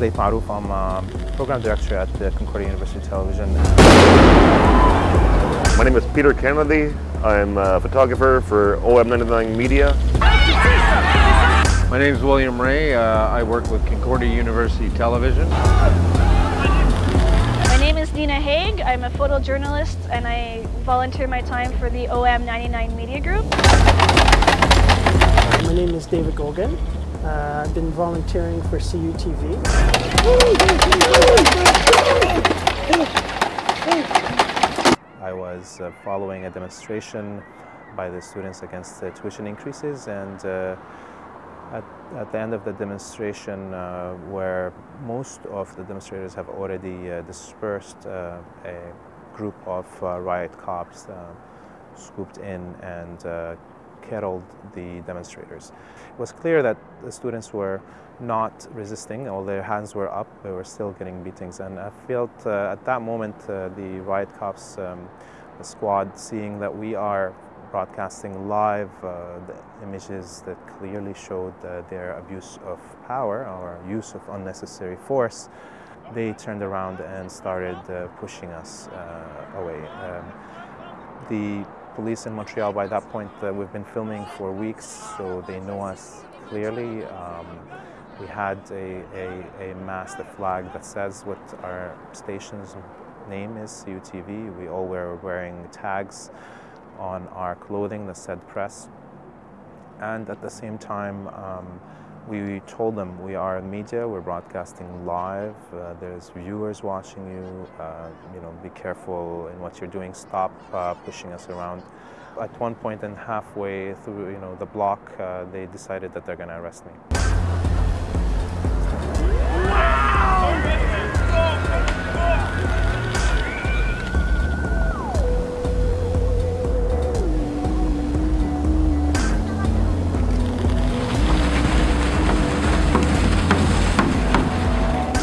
Laith Marouf. I'm a program director at the Concordia University Television. My name is Peter Kennedy. I'm a photographer for OM99 Media. My name is William Ray. Uh, I work with Concordia University Television. My name is Nina Haig. I'm a photojournalist and I volunteer my time for the OM99 Media Group. My name is David Gogan. Uh, I've been volunteering for CUTV. I was uh, following a demonstration by the students against the tuition increases and uh, at, at, the end of the demonstration uh, where most of the demonstrators have already uh, dispersed, uh, a group of riot cops scooped in and kettled the demonstrators. It was clear that the students were not resisting, all their hands were up, they were still getting beatings. And I felt uh, at that moment uh, the riot cops, um, the squad, seeing that we are broadcasting live uh, the images that clearly showed uh, their abuse of power or use of unnecessary force, they turned around and started uh, pushing us uh, away. Um, the police in Montreal by that point uh, we've been filming for weeks so they know us clearly. Um, we had a, a, a mast, a flag that says what our station's name is, CUTV. We all were wearing tags on our clothing that said press. And at the same time, um, we told them we are media, we're broadcasting live, uh, there's viewers watching you, uh, you know, be careful in what you're doing, stop uh, pushing us around. At one point and halfway through, you know, the block, uh, they decided that they're going to arrest me.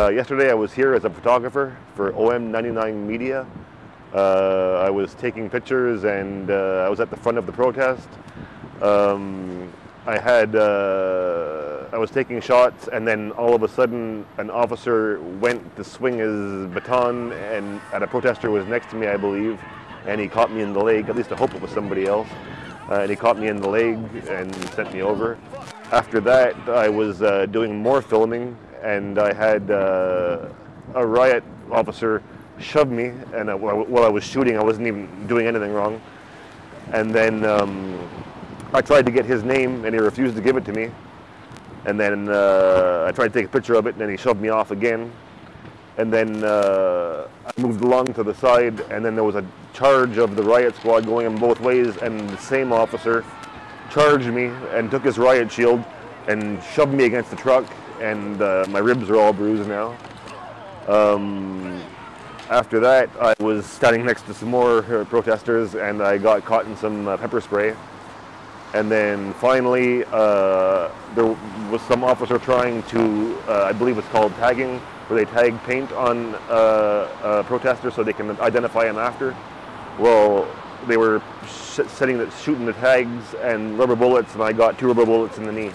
Uh, yesterday I was here as a photographer for OM99 Media. Uh, I was taking pictures and uh, I was at the front of the protest. Um, I had, uh, I was taking shots and then all of a sudden an officer went to swing his baton and, a protester was next to me I believe and he caught me in the leg, at least I hope it was somebody else. Uh, and he caught me in the leg and sent me over. After that I was uh, doing more filming and I had uh, a riot officer shove me, and while I was shooting, I wasn't even doing anything wrong. And then um, I tried to get his name, and he refused to give it to me. And then uh, I tried to take a picture of it, and then he shoved me off again. And then uh, I moved along to the side, and then there was a charge of the riot squad going in both ways, and the same officer charged me and took his riot shield and shoved me against the truck and uh, my ribs are all bruised now. Um, after that, I was standing next to some more uh, protesters and I got caught in some uh, pepper spray. And then finally, uh, there was some officer trying to, uh, I believe it's called tagging, where they tag paint on uh, protesters so they can identify them after. Well, they were setting shooting the tags and rubber bullets, and I got two rubber bullets in the knee.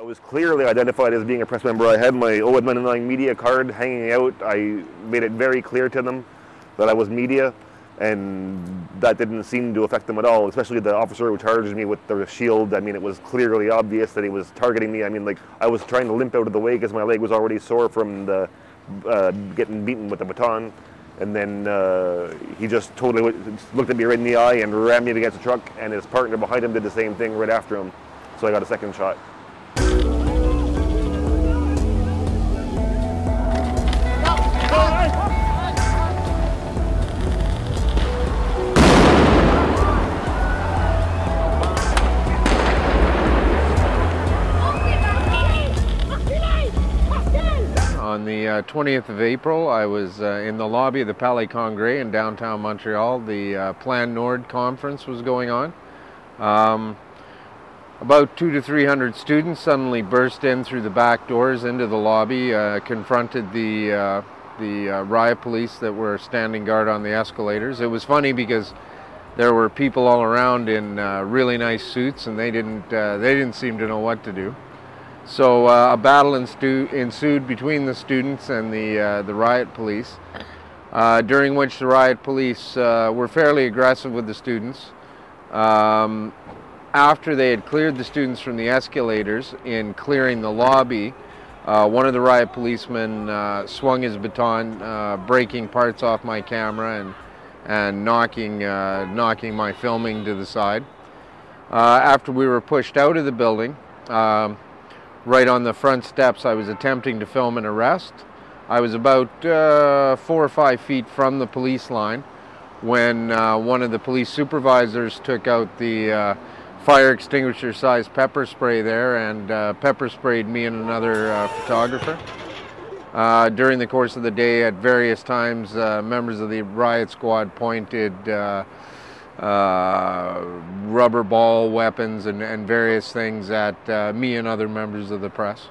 I was clearly identified as being a press member. I had my OM99 media card hanging out. I made it very clear to them that I was media, and that didn't seem to affect them at all, especially the officer who charged me with the shield. I mean, it was clearly obvious that he was targeting me. I mean, like, I was trying to limp out of the way because my leg was already sore from the uh, getting beaten with the baton. And then uh, he just totally looked at me right in the eye and rammed me against the truck, and his partner behind him did the same thing right after him. So I got a second shot. Uh, 20th of April, I was uh, in the lobby of the Palais Congrès in downtown Montreal. The uh, Plan Nord conference was going on. Um, about two to 300 students suddenly burst in through the back doors into the lobby, uh, confronted the, uh, the uh, riot police that were standing guard on the escalators. It was funny because there were people all around in really nice suits and they didn't, they didn't seem to know what to do. So uh, a battle ensued between the students and the, uh, the riot police, uh, during which the riot police uh, were fairly aggressive with the students. Um, after they had cleared the students from the escalators in clearing the lobby, uh, one of the riot policemen uh, swung his baton, breaking parts off my camera and, and knocking, knocking my filming to the side. After we were pushed out of the building, um, right on the front steps, I was attempting to film an arrest. I was about uh, four or five feet from the police line when one of the police supervisors took out the fire extinguisher sized pepper spray there and uh, pepper sprayed me and another uh, photographer. Uh, during the course of the day at various times uh, members of the riot squad pointed uh, uh, rubber ball weapons and, and, various things at me and other members of the press.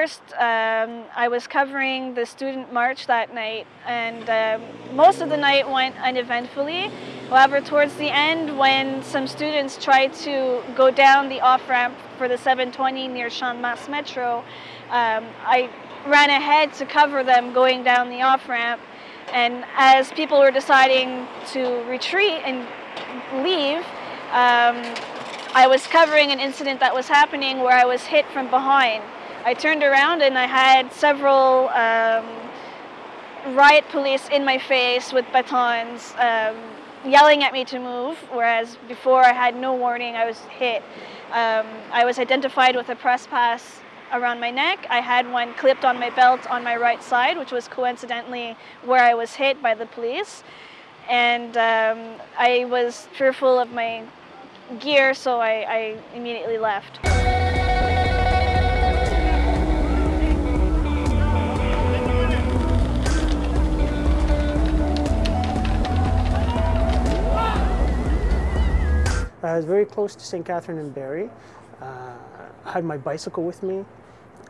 1st, um, I was covering the student march that night, and um, most of the night went uneventfully. However, towards the end, when some students tried to go down the off ramp for the 720 near de Metro, um, I ran ahead to cover them going down the off ramp. And as people were deciding to retreat and leave, um, I was covering an incident that was happening where I was hit from behind. I turned around and I had several um, riot police in my face with batons um, yelling at me to move, whereas before I had no warning, I was hit. Um, I was identified with a press pass around my neck. I had one clipped on my belt on my right side, which was coincidentally where I was hit by the police. And um, I was fearful of my gear, so I, I immediately left. I was very close to St. Catherine and Berri. Uh, I had my bicycle with me.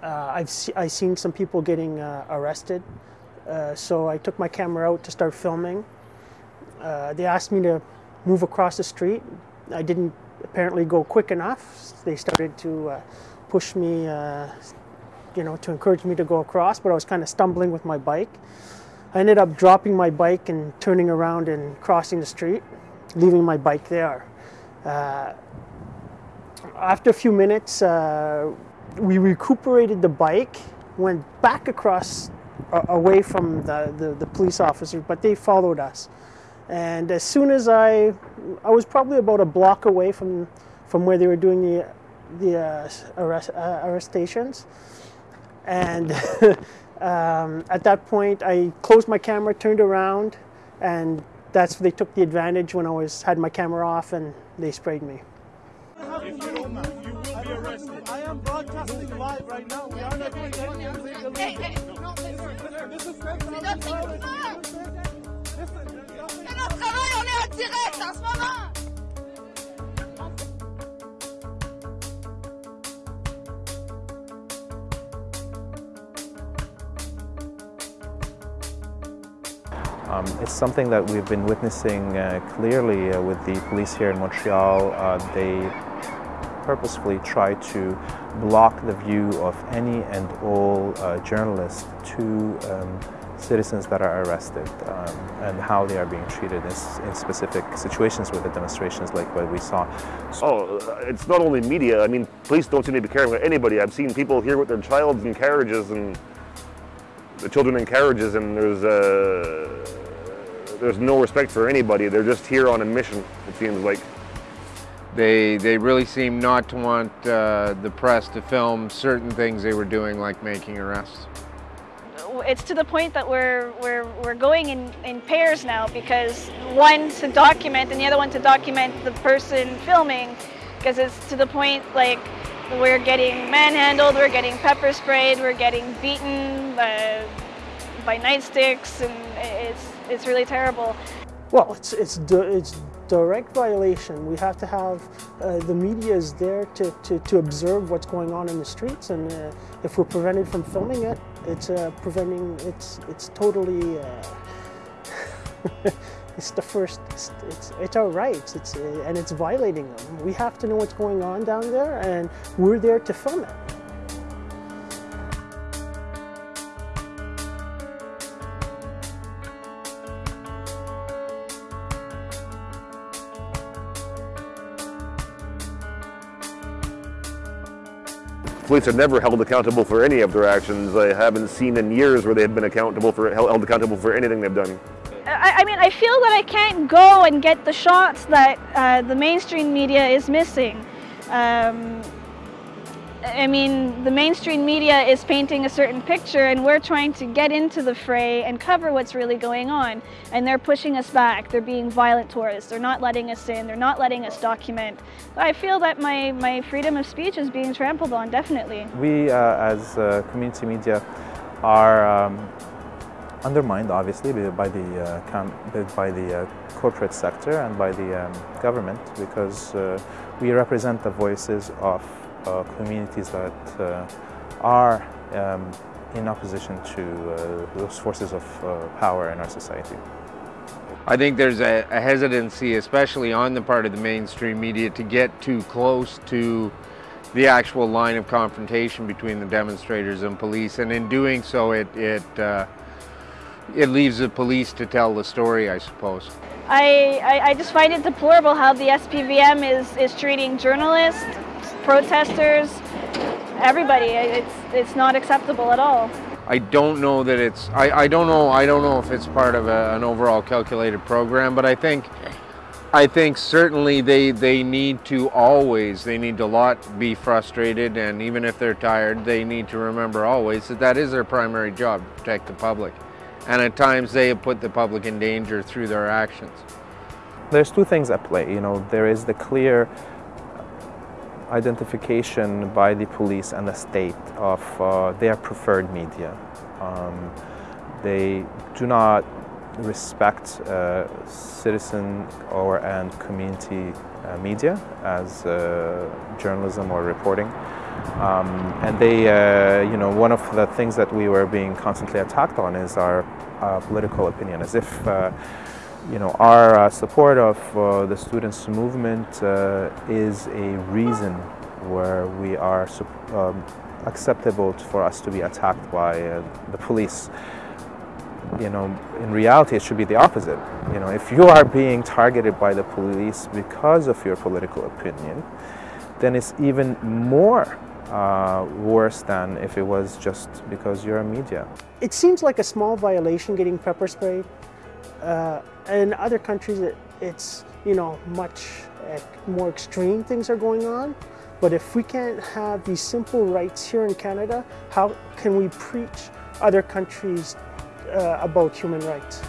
Uh, I've se I seen some people getting uh, arrested, uh, so I took my camera out to start filming. Uh, they asked me to move across the street. I didn't apparently go quick enough. They started to uh, push me, you know, to encourage me to go across, but I was kind of stumbling with my bike. I ended up dropping my bike and turning around and crossing the street, leaving my bike there. Uh, after a few minutes, uh, we recuperated the bike, went back across away from the, the, the, police officers, but they followed us. And as soon as I, I was probably about a block away from, from where they were doing the, the uh, arrest, uh, arrestations. And um, at that point, I closed my camera, turned around, and that's they took the advantage when I was had my camera off and they sprayed me. If you don't move, you will be arrested. I am broadcasting live right now. We are not doing anything illegal. Hey, hey, no, this is C'est notre travail, on est en direct en ce moment. Um, it's something that we've been witnessing uh, clearly uh, with the police here in Montreal. Uh, they purposefully try to block the view of any and all uh, journalists to um, citizens that are arrested um, and how they are being treated in, in, specific situations with the demonstrations like what we saw. Oh, it's not only media. I mean, police don't seem to be caring about anybody. I've seen people here with their child in carriages and the children in carriages and there's uh, there's no respect for anybody. They're just here on a mission, it seems like. They, they really seem not to want uh, the press to film certain things they were doing, like making arrests. It's to the point that we're, we're, we're going in, in pairs now because one to document and the other one to document the person filming because it's to the point like we're getting manhandled, we're getting pepper sprayed, we're getting beaten, uh, by nightsticks, and it's it's really terrible. Well, it's it's it's direct violation. We have to have uh, the media is there to, to, to observe what's going on in the streets, and uh, if we're prevented from filming it, it's uh, preventing. It's it's totally. Uh, it's the first. It's, it's, it's our rights. It's and it's violating them. We have to know what's going on down there, and we're there to film it. Police are never held accountable for any of their actions. I haven't seen in years where they've been accountable for held accountable for anything they've done. I, I mean, I feel that I can't go and get the shots that uh, the mainstream media is missing. Um, I mean, the mainstream media is painting a certain picture and we're trying to get into the fray and cover what's really going on. And they're pushing us back. They're being violent towards us. They're not letting us in. They're not letting us document. I feel that my, my freedom of speech is being trampled on, definitely. We, uh, as uh, community media, are um, undermined, obviously, by the, uh, by the uh, corporate sector and by the um, government because uh, we represent the voices of uh, communities that uh, are um, in opposition to uh, those forces of power in our society. I think there's a, a, hesitancy, especially on the part of the mainstream media, to get too close to the actual line of confrontation between the demonstrators and police, and in doing so, it it uh, it leaves the police to tell the story, I suppose. I, I, I just find it deplorable how the SPVM is is treating journalists protesters, everybody. It's, it's not acceptable at all. I don't know that it's, I, I don't know, I don't know if it's part of a, an overall calculated program, but I think, I think certainly they, they need to always, they need to lot be frustrated and even if they're tired, they need to remember always that that is their primary job, to protect the public. And at times they have put the public in danger through their actions. There's two things at play, you know, there is the clear identification by the police and the state of uh, their preferred media. Um, they do not respect uh, citizen or and community uh, media as uh, journalism or reporting. Um, and they, uh, you know, one of the things that we were being constantly attacked on is our uh, political opinion, as if you know, our uh, support of uh, the students' movement uh, is a reason where we are um, acceptable for us to be attacked by uh, the police. You know, in reality, it should be the opposite. You know, if you are being targeted by the police because of your political opinion, then it's even more uh, worse than if it was just because you're a media. It seems like a small violation getting pepper sprayed. Uh, in other countries, it, it's, you know, much more extreme things are going on. But if we can't have these simple rights here in Canada, how can we preach other countries uh, about human rights?